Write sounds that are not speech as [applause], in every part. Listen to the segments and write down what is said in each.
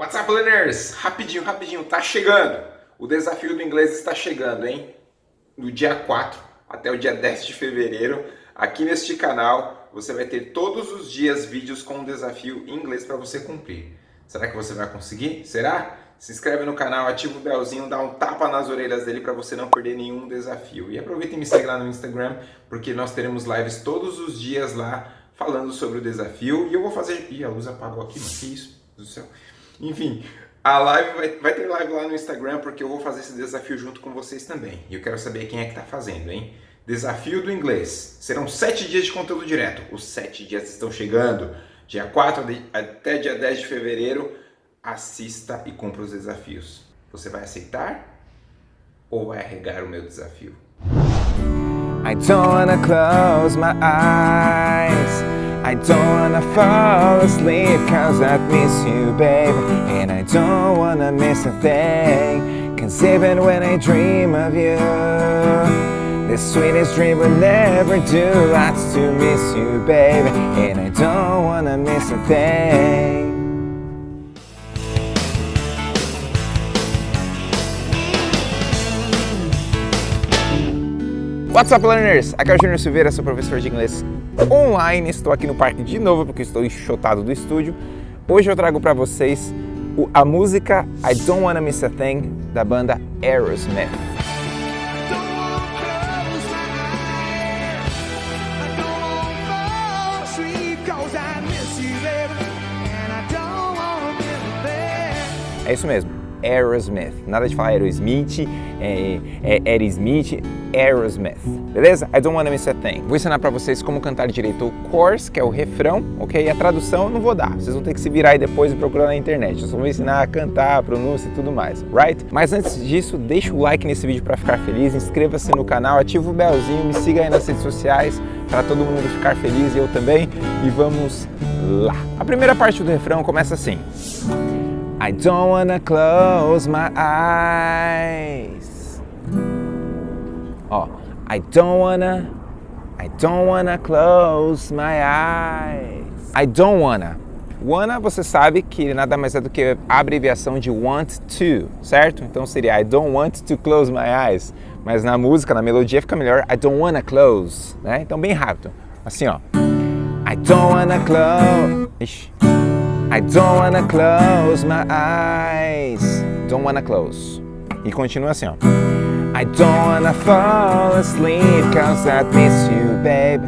What's up, learners? Rapidinho, rapidinho, tá chegando! O desafio do inglês está chegando, hein? No dia 4 até o dia 10 de fevereiro, aqui neste canal, você vai ter todos os dias vídeos com um desafio em inglês para você cumprir. Será que você vai conseguir? Será? Se inscreve no canal, ativa o belzinho, dá um tapa nas orelhas dele para você não perder nenhum desafio. E aproveita e me segue lá no Instagram, porque nós teremos lives todos os dias lá falando sobre o desafio. E eu vou fazer... Ih, a luz apagou aqui, mas que isso? Do céu. Enfim, a live vai, vai, ter live lá no Instagram porque eu vou fazer esse desafio junto com vocês também. E eu quero saber quem é que está fazendo, hein? Desafio do inglês. Serão sete dias de conteúdo direto. Os sete dias estão chegando. Dia 4 de, até dia 10 de fevereiro. Assista e cumpra os desafios. Você vai aceitar ou vai arregar o meu desafio? I don't wanna close my eyes I don't wanna fall asleep cause I miss you, babe. And I don't wanna miss a thing Cause even when I dream of you The sweetest dream would never do That's to miss you, babe. And I don't wanna miss a thing. What's up, learners? O Júnior Silveira, sou professor de inglês online. Estou aqui no parque de novo porque estou enxotado do estúdio. Hoje eu trago para vocês a música I Don't Wanna Miss a Thing da banda Aerosmith. É isso mesmo. Aerosmith. Nada de falar Aerosmith, é, é Aerosmith, Aerosmith. Beleza? I don't wanna miss a thing. Vou ensinar pra vocês como cantar direito o chorus, que é o refrão, ok? A tradução eu não vou dar. Vocês vão ter que se virar aí depois e procurar na internet. Eu só vou ensinar a cantar, a pronúncia e tudo mais, right? Mas antes disso, deixa o like nesse vídeo pra ficar feliz, inscreva-se no canal, ativa o belzinho, me siga aí nas redes sociais para todo mundo ficar feliz e eu também. E vamos lá. A primeira parte do refrão começa assim. I don't wanna close my eyes. Ó, I don't wanna, I don't wanna close my eyes. I don't wanna. Wanna, você sabe que nada mais é do que a abreviação de want to, certo? Então seria I don't want to close my eyes. Mas na música, na melodia fica melhor I don't wanna close, né? Então bem rápido. Assim, ó. I don't wanna close. Ixi. I don't wanna close my eyes. Don't wanna close. E continua assim, ó. I don't wanna fall asleep cause I miss you, babe.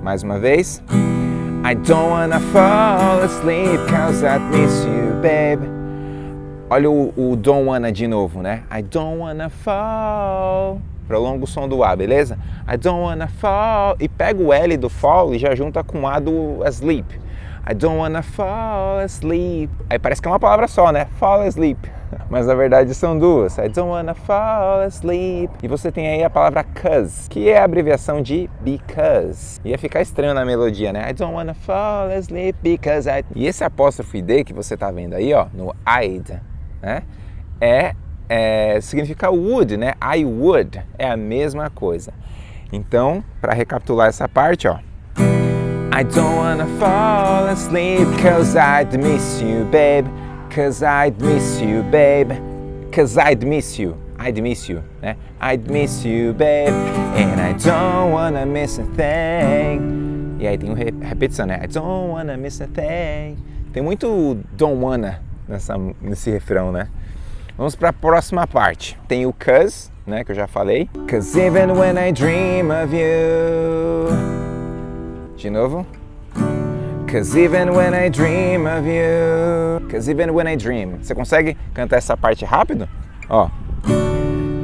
Mais uma vez. I don't wanna fall asleep cause I miss you, babe. Olha o, o don't wanna de novo, né? I don't wanna fall. Prolonga o som do A, beleza? I don't wanna fall. E pega o L do fall e já junta com o A do asleep. I don't wanna fall asleep. Aí parece que é uma palavra só, né? Fall asleep. [laughs] Mas na verdade são duas. I don't wanna fall asleep. E você tem aí a palavra cause, que é a abreviação de because. Ia ficar estranho na melodia, né? I don't wanna fall asleep because I... E esse apóstrofo ID que você tá vendo aí, ó, no I'd, né? É, é, significa would, né? I would. É a mesma coisa. Então, para recapitular essa parte, ó. I don't wanna fall asleep cause I'd miss you, babe. Cause I'd miss you, babe. Cause I'd miss you. I'd miss you, né? I'd miss you, babe. And I don't wanna miss a thing. E aí tem uma repetição, né? I don't wanna miss a thing. Tem muito don't wanna nessa, nesse refrão, né? Vamos para a próxima parte. Tem o cause, né? Que eu já falei. Cause even when I dream of you de novo. Cause even when I dream of you. Cause even when I dream. Você consegue cantar essa parte rápido? Ó.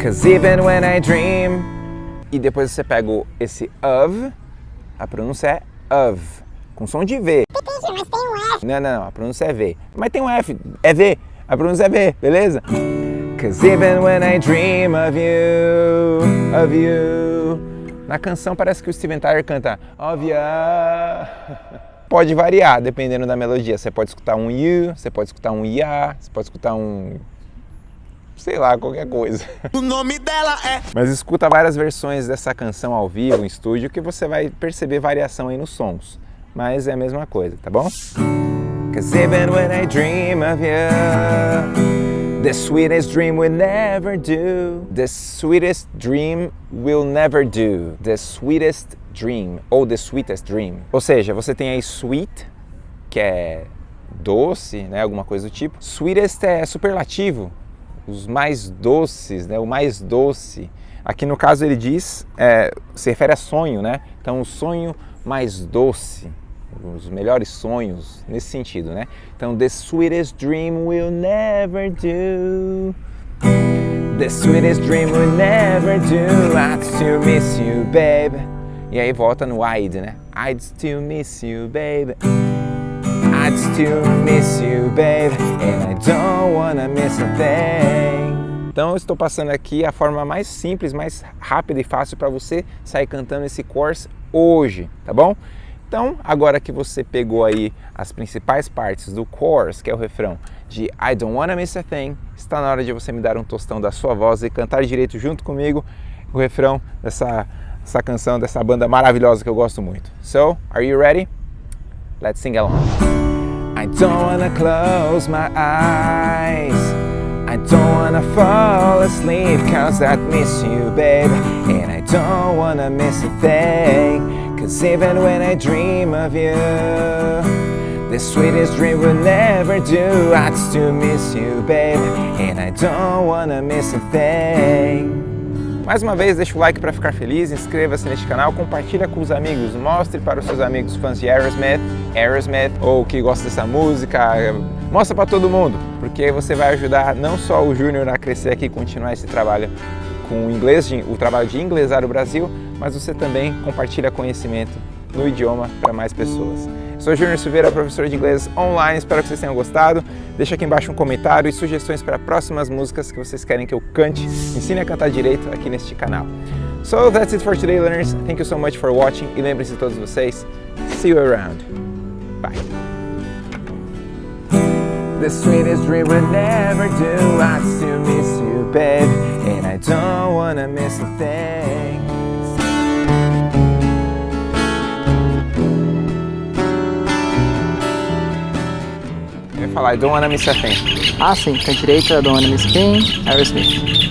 Cause even when I dream. E depois você pega esse of. A pronúncia é of. Com som de V. Mas tem um F. Não, não, não. A pronúncia é V. Mas tem um F. É V. A pronúncia é V, beleza? Cause even when I dream of you, of you. Na canção parece que o Steven Tyler canta Óbvia. Pode variar dependendo da melodia. Você pode escutar um you, você pode escutar um ya, você pode escutar um sei lá, qualquer coisa. O nome dela é. Mas escuta várias versões dessa canção ao vivo, em estúdio, que você vai perceber variação aí nos sons. Mas é a mesma coisa, tá bom? Cause even when I dream of you The sweetest dream will never do The sweetest dream will never do The sweetest dream ou the sweetest dream. Ou seja, você tem aí sweet, que é doce, né, alguma coisa do tipo. Sweetest é superlativo, os mais doces, né, o mais doce. Aqui no caso ele diz, é, se refere a sonho, né? Então o sonho mais doce, os melhores sonhos nesse sentido, né? Então the sweetest dream will never do. The sweetest dream will never do. I still miss you, baby. E aí volta no I'd, né? I'd still miss you, baby. I'd still miss you, baby. And I don't wanna miss a thing. Então eu estou passando aqui a forma mais simples, mais rápida e fácil para você sair cantando esse course hoje, tá bom? Então, agora que você pegou aí as principais partes do chorus, que é o refrão de I Don't Wanna Miss a Thing, está na hora de você me dar um tostão da sua voz e cantar direito junto comigo o refrão dessa, dessa canção, dessa banda maravilhosa que eu gosto muito. So, are you ready? Let's sing along. I don't wanna close my eyes I don't wanna fall asleep cause I miss you, babe And I don't wanna miss a thing Cause even when I dream of you The sweetest dream will never do. I'd still miss you, babe And I don't wanna miss a thing. Mais uma vez, deixa o like para ficar feliz, inscreva-se neste canal, compartilha com os amigos, mostre para os seus amigos fãs de Aerosmith, Aerosmith ou que gostam dessa música, mostra para todo mundo, porque você vai ajudar não só o Júnior a crescer aqui e continuar esse trabalho com o inglês, o trabalho de inglesar o Brasil, mas você também compartilha conhecimento no idioma para mais pessoas. Eu sou Júnior Silveira, professor de inglês online, espero que vocês tenham gostado. Deixa aqui embaixo um comentário e sugestões para próximas músicas que vocês querem que eu cante, ensine a cantar direito aqui neste canal. So that's it for today, learners. Thank you so much for watching e lembrem-se todos vocês, see you around. Bye. The sweetest dream would never do I still miss you, babe And I don't wanna miss a thing falar, I don't wanna miss a thing Ah, sim, com a direita, Don't Wanna Miss Thing, Aerosmith.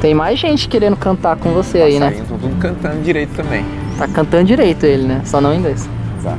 Tem mais gente querendo cantar com você aí, né? Estão tudo cantando direito também Tá cantando direito ele, né? Só não em inglês. Tá.